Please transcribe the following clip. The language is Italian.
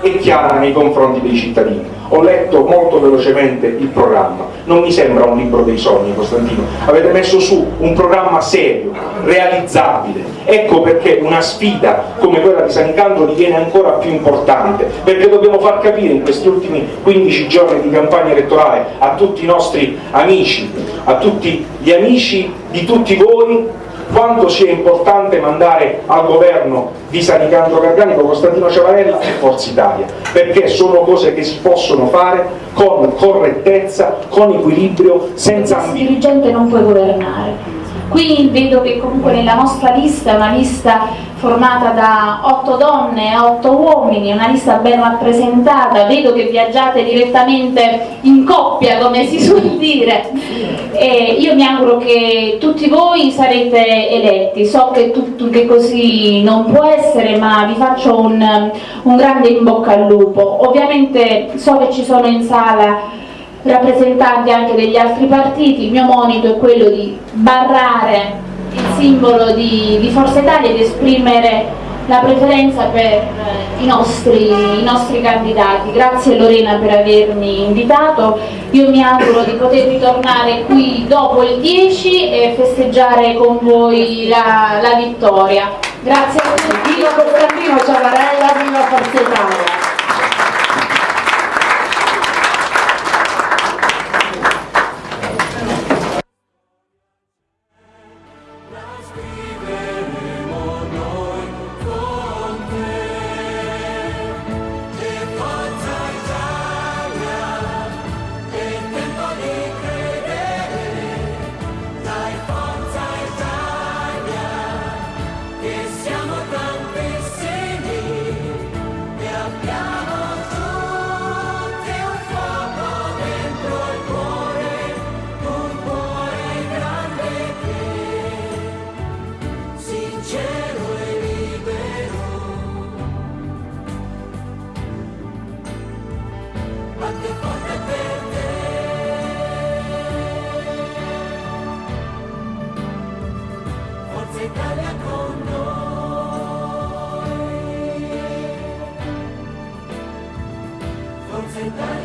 e chiara nei confronti dei cittadini. Ho letto molto velocemente il programma, non mi sembra un libro dei sogni Costantino, avete messo su un programma serio, realizzabile, ecco perché una sfida come quella di San Canto diviene ancora più importante, perché dobbiamo far capire in questi ultimi 15 giorni di campagna elettorale a tutti i nostri amici, a tutti gli amici di tutti voi quanto sia importante mandare al governo di Sanicandro Garganico Costantino Ciavarella e Forza Italia, perché sono cose che si possono fare con correttezza, con equilibrio, senza. Il dirigente non può governare. Qui vedo che comunque nella nostra lista è una lista formata da otto donne e otto uomini, una lista ben rappresentata, vedo che viaggiate direttamente in coppia come si suol dire. E io mi auguro che tutti voi sarete eletti, so che, tutto, che così non può essere ma vi faccio un, un grande in bocca al lupo, ovviamente so che ci sono in sala rappresentanti anche degli altri partiti, il mio monito è quello di barrare il simbolo di, di Forza Italia ed esprimere la preferenza per eh, i, nostri, i, nostri, candidati. Grazie Lorena per avermi invitato, io mi auguro di poter ritornare qui dopo il 10 e festeggiare con voi la, la vittoria. Grazie a tutti. Bye.